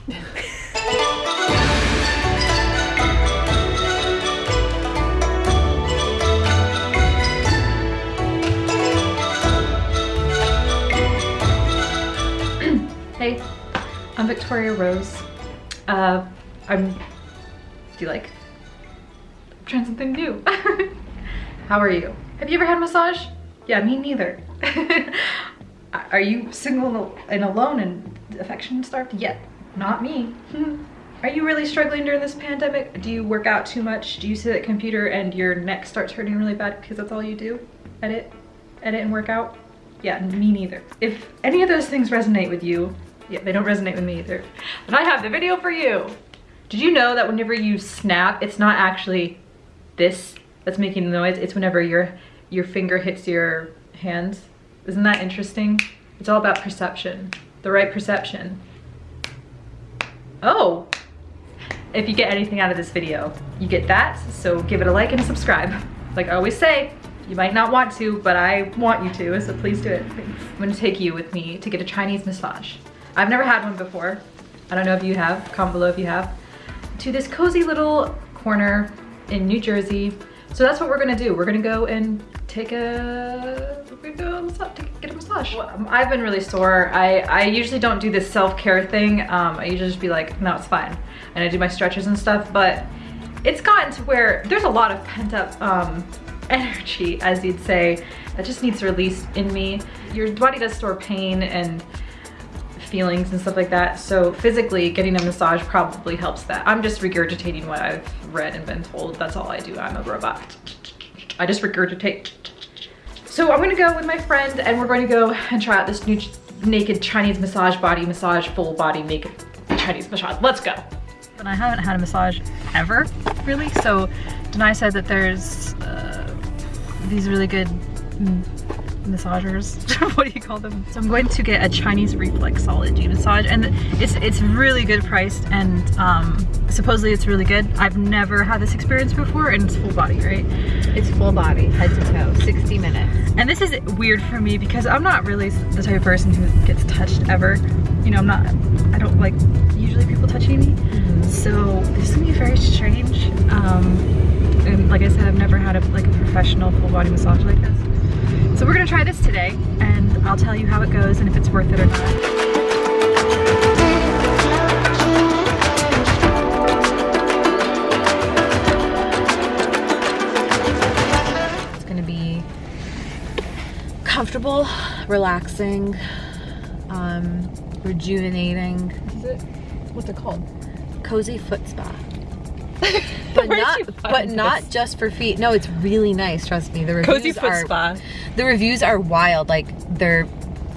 hey, I'm Victoria Rose. Uh, I'm, do you like, I'm trying something new. How are you? Have you ever had a massage? Yeah, me neither. are you single and alone and affection starved? Yeah, not me. Are you really struggling during this pandemic? Do you work out too much? Do you sit at computer and your neck starts hurting really bad because that's all you do? Edit, edit and work out? Yeah, me neither. If any of those things resonate with you, yeah, they don't resonate with me either. But I have the video for you. Did you know that whenever you snap, it's not actually this that's making the noise, it's whenever your, your finger hits your hands. Isn't that interesting? It's all about perception, the right perception. Oh, if you get anything out of this video, you get that. So give it a like and subscribe. Like I always say, you might not want to, but I want you to, so please do it. I'm gonna take you with me to get a Chinese massage. I've never had one before. I don't know if you have, comment below if you have. To this cozy little corner in New Jersey. So that's what we're gonna do. We're gonna go and take a, go get a massage. Well, I've been really sore. I, I usually don't do this self-care thing. Um, I usually just be like, no, it's fine and I do my stretches and stuff, but it's gotten to where there's a lot of pent up um, energy, as you'd say, that just needs released in me. Your body does store pain and feelings and stuff like that. So physically getting a massage probably helps that. I'm just regurgitating what I've read and been told. That's all I do. I'm a robot. I just regurgitate. So I'm gonna go with my friend and we're going to go and try out this new naked Chinese massage body massage full body naked Chinese massage. Let's go and I haven't had a massage ever, really. So Denai said that there's uh, these really good massagers. what do you call them? So I'm going to get a Chinese reflexology massage and it's it's really good priced and um, supposedly it's really good. I've never had this experience before and it's full body, right? It's full body, head to toe, 60 minutes. And this is weird for me because I'm not really the type of person who gets touched ever. You know, I'm not, I don't like usually people touching me. Mm -hmm. So this is gonna be very strange. Um, and like I said, I've never had a, like a professional full body massage like. So we're gonna try this today and I'll tell you how it goes and if it's worth it or not. It's gonna be comfortable, relaxing, um, rejuvenating. Is it? What's it called? Cozy foot spa. but not but this? not just for feet. No, it's really nice. Trust me. The reviews Cozy foot are, spa. The reviews are wild. Like they're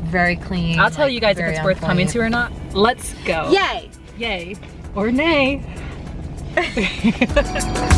very clean. I'll tell like, you guys if it's worth coming to or not. Let's go. Yay! Yay or nay.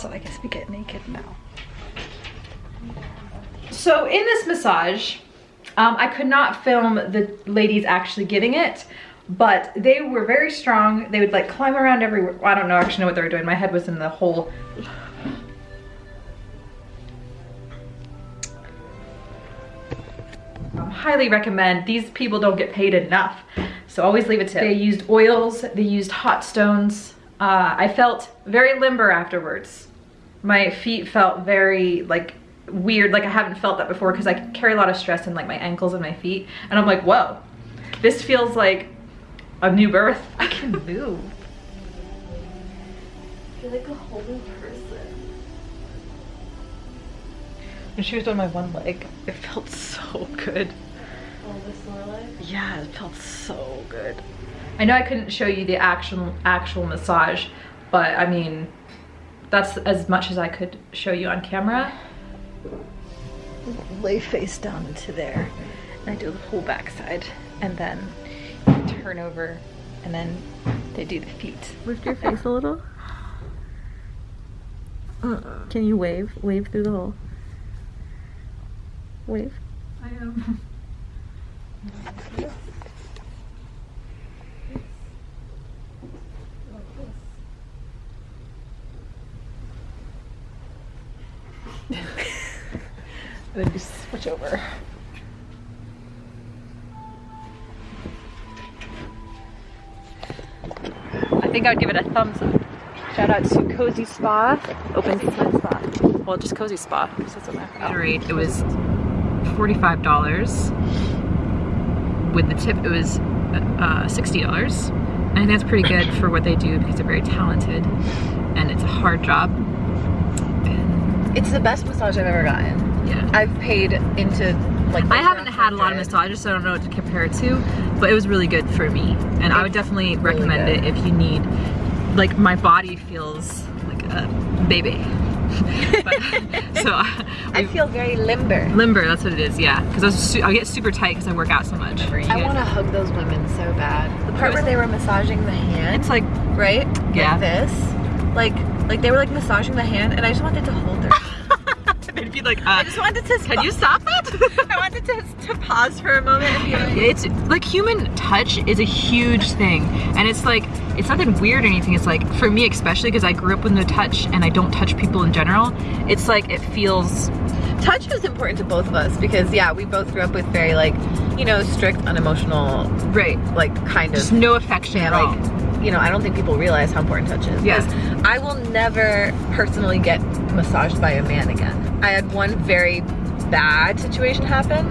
So I guess we get naked now. So in this massage, um, I could not film the ladies actually giving it, but they were very strong. They would like climb around everywhere. I don't know actually know what they were doing. My head was in the hole. Um, highly recommend. These people don't get paid enough. So always leave a tip. They used oils, they used hot stones. Uh, I felt very limber afterwards my feet felt very like weird like I haven't felt that before because I carry a lot of stress in like my ankles and my feet and I'm like whoa this feels like a new birth. I can move. I feel like a whole new person. When she was on my one leg it felt so good. Oh this sore leg yeah it felt so good. I know I couldn't show you the actual actual massage but I mean that's as much as I could show you on camera. Lay face down into there. And I do the whole backside. And then turn over and then they do the feet. Lift your face a little. Can you wave? Wave through the hole. Wave. I am. then just switch over. I think I'd give it a thumbs up. Shout out to Cozy Spa. Open Spa. Spa. Well, just Cozy Spa. Rate it was forty-five dollars. With the tip, it was uh, sixty dollars. And I think that's pretty good for what they do because they're very talented, and it's a hard job. It's the best massage I've ever gotten. yeah. I've paid into like. I haven't had a lot of massages, so I don't know what to compare it to, but it was really good for me. And I would definitely recommend good. it if you need, like my body feels like a baby. but, so uh, I feel very limber. limber, that's what it is, yeah. Because I, I get super tight because I work out so much. I want to hug those women so bad. The part where they were massaging the hand, It's like, right? Yeah. Like this. Like, like they were like massaging the hand, and I just wanted to hold her. they'd be like, I uh, just wanted to. can you stop that? I wanted to, to pause for a moment and be like, it's like human touch is a huge thing and it's like it's nothing weird or anything it's like for me especially because i grew up with no touch and i don't touch people in general it's like it feels touch is important to both of us because yeah, we both grew up with very like, you know, strict, unemotional, right like kind of just no affection Yeah, at all like, you know, I don't think people realize how important touch is. Yeah. 'Cause I will never personally get massaged by a man again. I had one very bad situation happen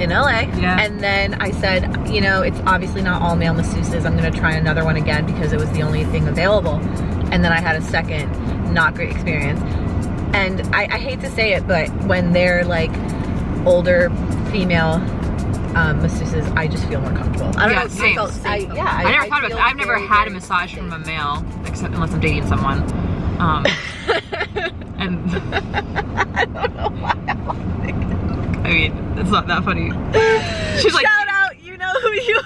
in LA. Yeah. And then I said, you know, it's obviously not all male masseuses. I'm gonna try another one again because it was the only thing available. And then I had a second not great experience. And I, I hate to say it, but when they're like older female um, masseuses, I just feel more comfortable. I don't Yeah, know. same. I felt, I, yeah, i, never thought about feel that i've never very, had a massage safe. from a male except unless i'm dating someone um and I don't know why I'm laughing. i mean it's not that funny she's like Shout out, you know who you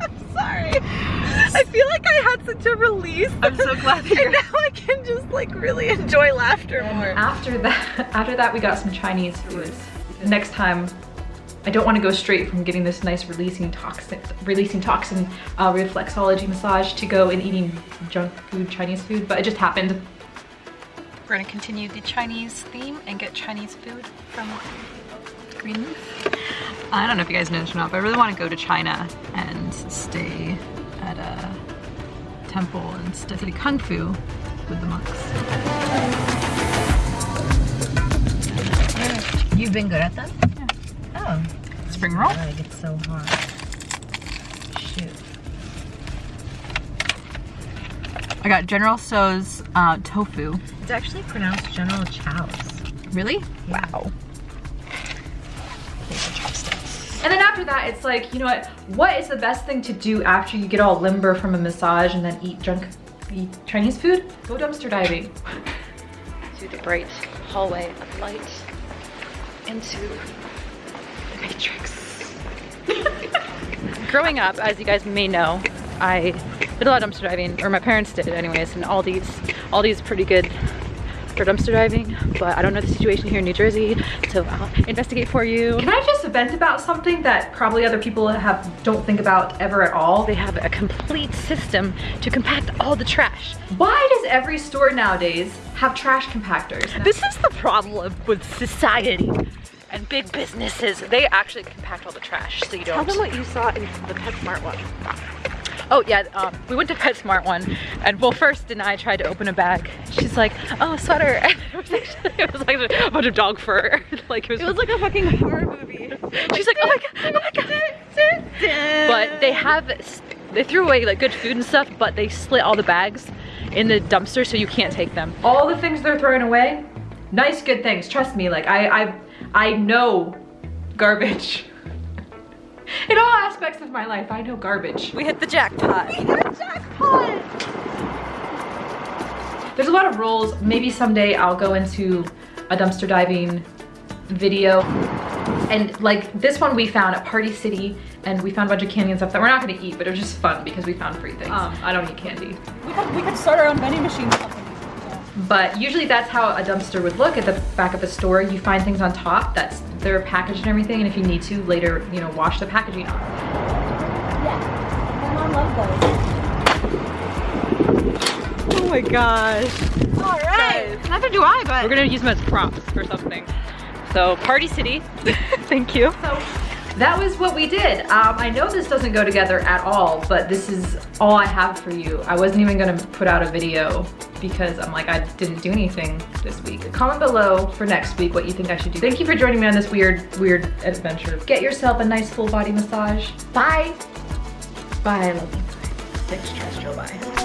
I'm sorry. I feel like I had such a release. i'm so glad that and you're now I can just like really enjoy laughter more. After that, after that, we got some Chinese food. Next time, I don't want to go straight from getting this nice releasing toxin, releasing toxin uh, reflexology massage to go and eating junk food, Chinese food, but it just happened. We're gonna continue the Chinese theme and get Chinese food from Greenleaf. I don't know if you guys know this or not, but I really want to go to China and stay at a temple and study kung fu with the monks. You've been good at them? Oh. Spring roll. Like it's so hot. Shoot. I got General Tso's uh, tofu. It's actually pronounced General Chow's. Really? Wow. And then after that, it's like, you know what? What is the best thing to do after you get all limber from a massage and then eat junk, eat Chinese food? Go dumpster diving. To the bright hallway of light into the matrix. Growing up, as you guys may know, I did a lot of dumpster diving, or my parents did anyways, and Aldi's, Aldi's pretty good for dumpster diving, but I don't know the situation here in New Jersey, so I'll investigate for you. Can I just vent about something that probably other people have don't think about ever at all? They have a complete system to compact all the trash. Why does every store nowadays have trash compactors? This is the problem with society and big businesses. They actually compact all the trash, so you don't. Tell them what you saw in the PetSmart one. Oh yeah, um, we went to PetSmart one, and well, first and I tried to open a bag. She's like, "Oh, a sweater," and it was actually it was like a bunch of dog fur. like it was. It was like a fucking horror movie. She's like, "Oh my god, oh my god!" But they have, they threw away like good food and stuff, but they slit all the bags in the dumpster, so you can't take them. All the things they're throwing away, nice, good things. Trust me, like I, I, I know garbage. In all aspects of my life, I know garbage. We hit the jackpot. There's a lot of rules. Maybe someday I'll go into a dumpster diving video. And like this one we found at Party City and we found a bunch of candy and stuff that we're not gonna eat, but it was just fun because we found free things. Um, I don't eat candy. We could, we could start our own vending machine. But usually that's how a dumpster would look at the back of a store. You find things on top, that's their package and everything, and if you need to, later, you know, wash the packaging off. Yeah, my mom loves those. Oh my gosh. All right. Neither do I, but We're gonna use them as props for something. So Party City, thank you. So that was what we did. Um, I know this doesn't go together at all, but this is all I have for you. I wasn't even gonna put out a video because I'm like, I didn't do anything this week. Comment below for next week what you think I should do. Thank you for joining me on this weird, weird adventure. Get yourself a nice full body massage. Bye. Bye, I love you. Extraterrestrial bye.